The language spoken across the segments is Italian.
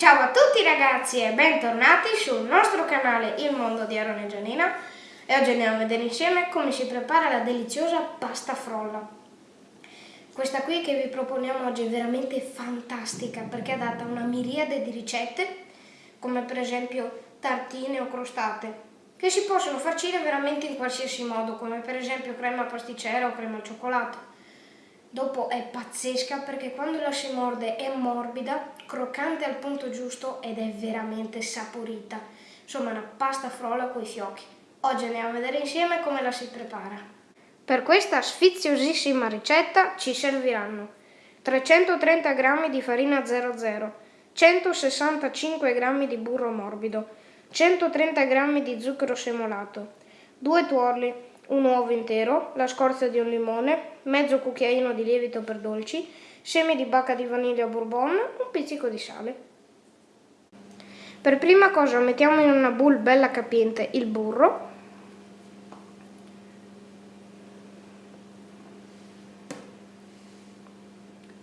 Ciao a tutti ragazzi e bentornati sul nostro canale Il Mondo di Aaron e Gianina e oggi andiamo a vedere insieme come si prepara la deliziosa pasta frolla. Questa qui che vi proponiamo oggi è veramente fantastica perché è data una miriade di ricette come per esempio tartine o crostate che si possono farcire veramente in qualsiasi modo come per esempio crema pasticcera o crema al cioccolato. Dopo è pazzesca perché quando la si morde è morbida, croccante al punto giusto ed è veramente saporita. Insomma una pasta frolla coi fiocchi. Oggi andiamo a vedere insieme come la si prepara. Per questa sfiziosissima ricetta ci serviranno 330 g di farina 00, 165 g di burro morbido, 130 g di zucchero semolato, 2 tuorli, un uovo intero, la scorza di un limone, mezzo cucchiaino di lievito per dolci, semi di bacca di vaniglia bourbon, un pizzico di sale. Per prima cosa mettiamo in una bowl bella capiente il burro,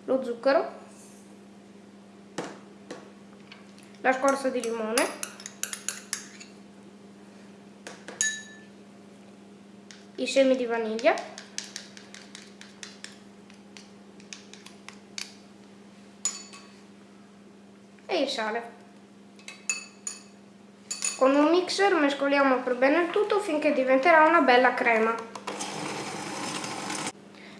lo zucchero, la scorza di limone, i semi di vaniglia e il sale. Con un mixer mescoliamo per bene il tutto finché diventerà una bella crema.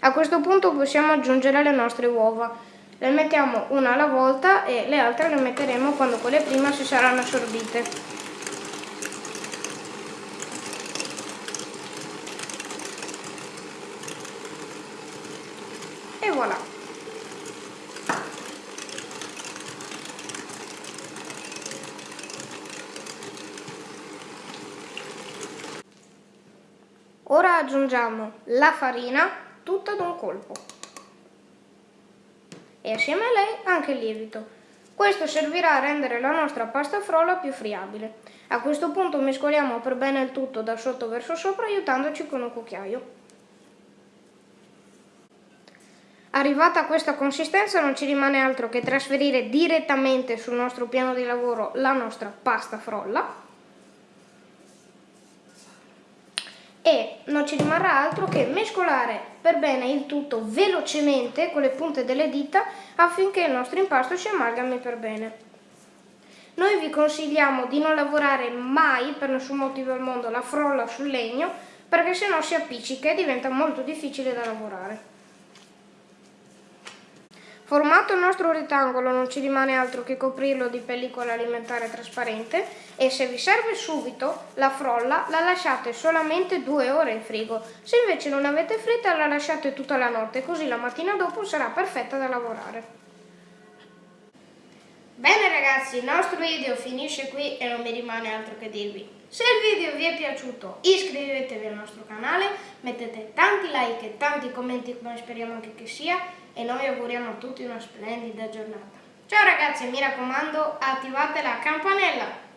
A questo punto possiamo aggiungere le nostre uova. Le mettiamo una alla volta e le altre le metteremo quando quelle prima si saranno assorbite. E voilà ora aggiungiamo la farina tutta ad un colpo e assieme a lei anche il lievito questo servirà a rendere la nostra pasta frolla più friabile. A questo punto mescoliamo per bene il tutto da sotto verso sopra aiutandoci con un cucchiaio. Arrivata a questa consistenza non ci rimane altro che trasferire direttamente sul nostro piano di lavoro la nostra pasta frolla e non ci rimarrà altro che mescolare per bene il tutto velocemente con le punte delle dita affinché il nostro impasto si amalgami per bene. Noi vi consigliamo di non lavorare mai per nessun motivo al mondo la frolla sul legno perché sennò si appiccica e diventa molto difficile da lavorare. Formato il nostro rettangolo non ci rimane altro che coprirlo di pellicola alimentare trasparente e se vi serve subito la frolla la lasciate solamente due ore in frigo. Se invece non avete fretta la lasciate tutta la notte così la mattina dopo sarà perfetta da lavorare. Ragazzi, il nostro video finisce qui e non mi rimane altro che dirvi. Se il video vi è piaciuto iscrivetevi al nostro canale, mettete tanti like e tanti commenti come speriamo anche che sia e noi auguriamo a tutti una splendida giornata. Ciao ragazzi, mi raccomando attivate la campanella!